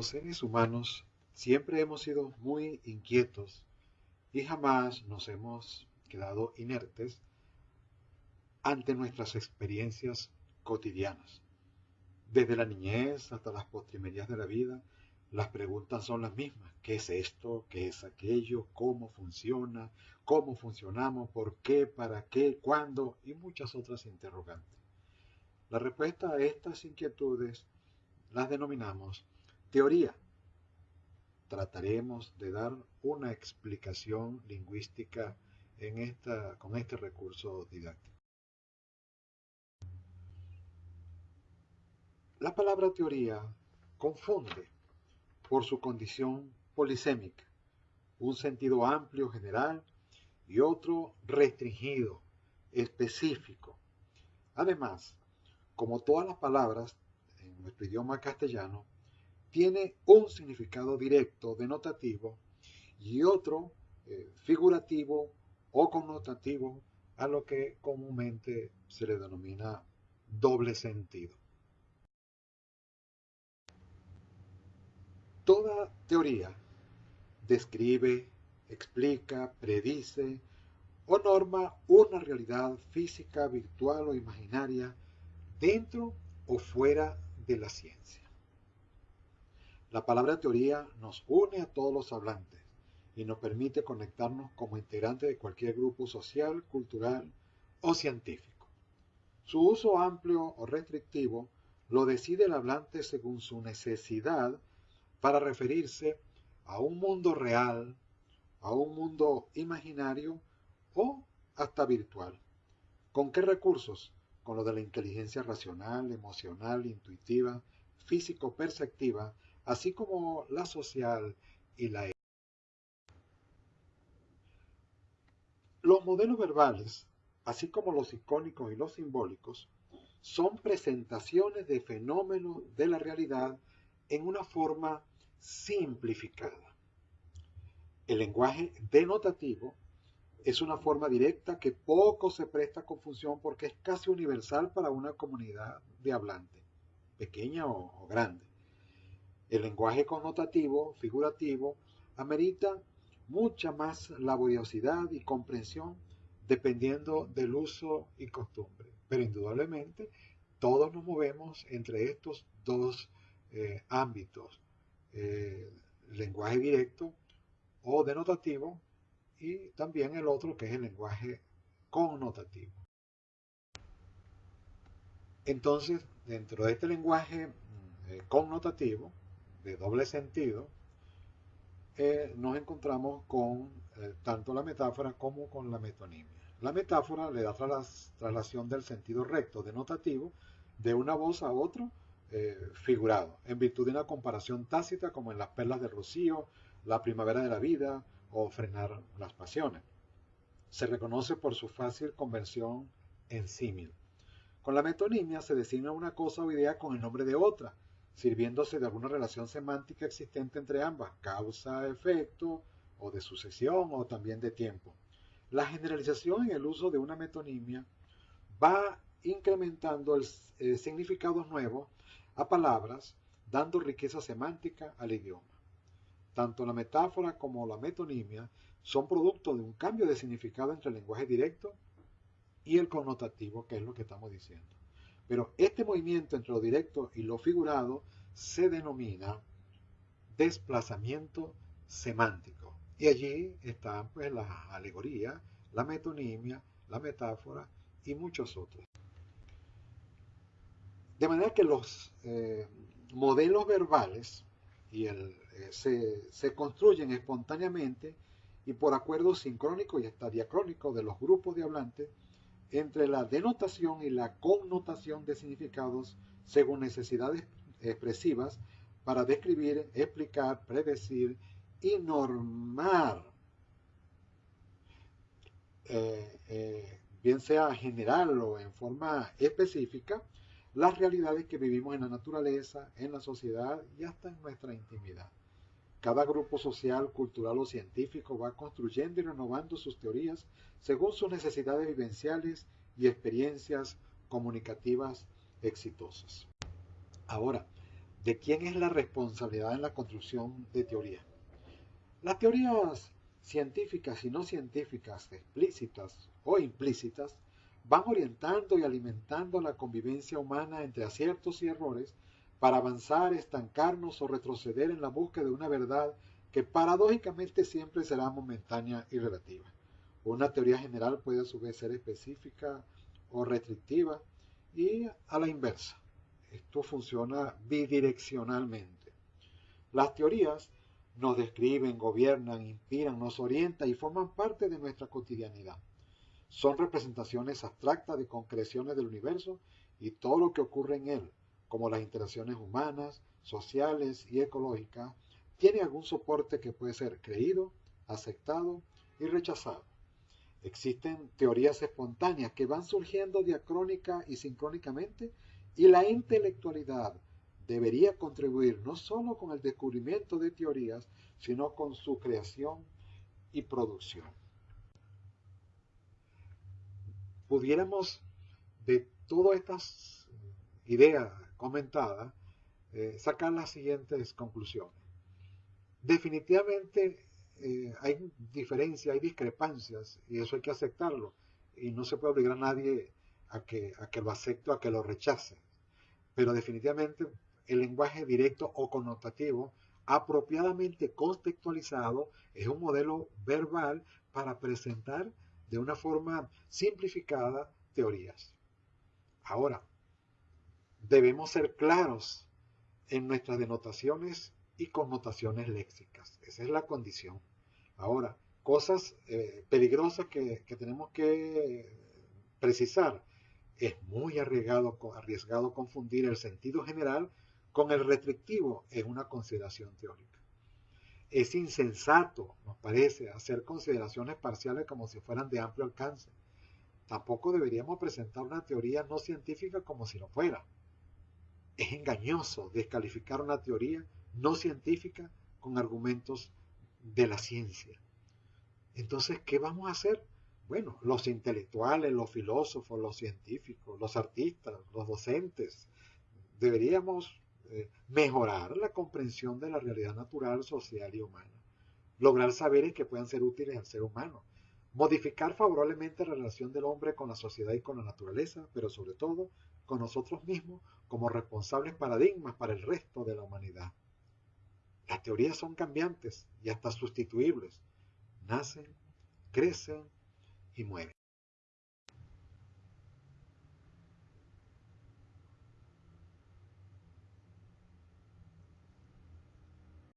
Los seres humanos siempre hemos sido muy inquietos y jamás nos hemos quedado inertes ante nuestras experiencias cotidianas. Desde la niñez hasta las postrimerías de la vida, las preguntas son las mismas. ¿Qué es esto? ¿Qué es aquello? ¿Cómo funciona? ¿Cómo funcionamos? ¿Por qué? ¿Para qué? ¿Cuándo? Y muchas otras interrogantes. La respuesta a estas inquietudes las denominamos teoría. Trataremos de dar una explicación lingüística en esta, con este recurso didáctico. La palabra teoría confunde por su condición polisémica, un sentido amplio, general, y otro restringido, específico. Además, como todas las palabras en nuestro idioma castellano, tiene un significado directo, denotativo, y otro eh, figurativo o connotativo, a lo que comúnmente se le denomina doble sentido. Toda teoría describe, explica, predice o norma una realidad física, virtual o imaginaria dentro o fuera de la ciencia. La palabra teoría nos une a todos los hablantes y nos permite conectarnos como integrantes de cualquier grupo social, cultural o científico. Su uso amplio o restrictivo lo decide el hablante según su necesidad para referirse a un mundo real, a un mundo imaginario o hasta virtual. ¿Con qué recursos? Con lo de la inteligencia racional, emocional, intuitiva, físico-perceptiva, así como la social y la Los modelos verbales, así como los icónicos y los simbólicos, son presentaciones de fenómenos de la realidad en una forma simplificada. El lenguaje denotativo es una forma directa que poco se presta a confusión porque es casi universal para una comunidad de hablantes, pequeña o, grande. El lenguaje connotativo, figurativo, amerita mucha más laboriosidad y comprensión dependiendo del uso y costumbre. Pero indudablemente todos nos movemos entre estos dos eh, ámbitos, eh, lenguaje directo o denotativo y también el otro que es el lenguaje connotativo. Entonces, dentro de este lenguaje mm, eh, connotativo, de doble sentido, eh, nos encontramos con tanto la metáfora como con la metonimia. La metáfora le da traslación del sentido recto denotativo de una voz a otro eh, figurado, en virtud de una comparación tácita como en las perlas de Rocío, la primavera de la vida o frenar las pasiones. Se reconoce por su fácil conversión en símil. Con la metonimia se designa una cosa o idea con el nombre de otra, sirviéndose de alguna relación semántica existente entre ambas, causa-efecto, o de sucesión, o también de tiempo. La generalización en el uso de una metonimia va incrementando el, eh, significados a palabras, dando riqueza semántica al idioma. Tanto la metáfora como la metonimia son producto de un cambio de significado entre el lenguaje directo y el connotativo, que es lo que estamos diciendo. Pero este movimiento entre lo directo y lo figurado se denomina desplazamiento semántico. Y allí están pues la alegoría, la metonimia, la metáfora y muchos otros. De manera que los eh, modelos verbales eh, se, construyen espontáneamente y por acuerdo sincrónico y hasta diacrónico de los grupos de hablantes entre la denotación y la connotación de significados según necesidades expresivas para describir, explicar, predecir y normar, eh, bien sea general o en forma específica, las realidades que vivimos en la naturaleza, en la sociedad y hasta en nuestra intimidad. Cada grupo social, cultural o científico va construyendo y renovando sus teorías según sus necesidades vivenciales y experiencias comunicativas exitosas. Ahora, de quién es la responsabilidad en la construcción de teorías. Las teorías científicas y no científicas, explícitas o implícitas, van orientando y alimentando la convivencia humana entre aciertos y errores para avanzar, estancarnos o retroceder en la búsqueda de una verdad que paradójicamente siempre será momentánea y relativa. Una teoría general puede a su vez ser específica o restrictiva y a la inversa. Esto funciona bidireccionalmente. Las teorías nos describen, gobiernan, inspiran, nos orientan y forman parte de nuestra cotidianidad. Son representaciones abstractas de concreciones del universo y todo lo que ocurre en él, como las interacciones humanas, sociales y ecológicas, tiene algún soporte que puede ser creído, aceptado y rechazado. Existen teorías espontáneas que van surgiendo diacrónica y sincrónicamente y la intelectualidad debería contribuir no solo con el descubrimiento de teorías, sino con su creación y producción. Pudiéramos de todas estas ideas comentadas eh, sacar las siguientes conclusiones. Definitivamente eh, hay diferencias, hay discrepancias, y eso hay que aceptarlo. Y no se puede obligar a nadie a que, a que lo acepte o a que lo rechace. Pero definitivamente el lenguaje directo o connotativo, apropiadamente contextualizado, es un modelo verbal para presentar de una forma simplificada teorías. Ahora, debemos ser claros en nuestras denotaciones y connotaciones léxicas. Esa es la condición. Ahora, cosas eh, peligrosas que, tenemos que precisar. Es muy arriesgado, arriesgado confundir el sentido general con el restrictivo en una consideración teórica. Es insensato, nos parece, hacer consideraciones parciales como si fueran de amplio alcance. Tampoco deberíamos presentar una teoría no científica como si lo fuera. Es engañoso descalificar una teoría no científica con argumentos de la ciencia. Entonces, ¿qué vamos a hacer? Bueno, los intelectuales, los filósofos, los científicos, los artistas, los docentes, deberíamos eh, mejorar la comprensión de la realidad natural, social y humana. Lograr saberes que puedan ser útiles al ser humano. Modificar favorablemente la relación del hombre con la sociedad y con la naturaleza, pero sobre todo con nosotros mismos como responsables paradigmas para el resto de la humanidad. Las teorías son cambiantes y hasta sustituibles. Nacen, crecen y mueren.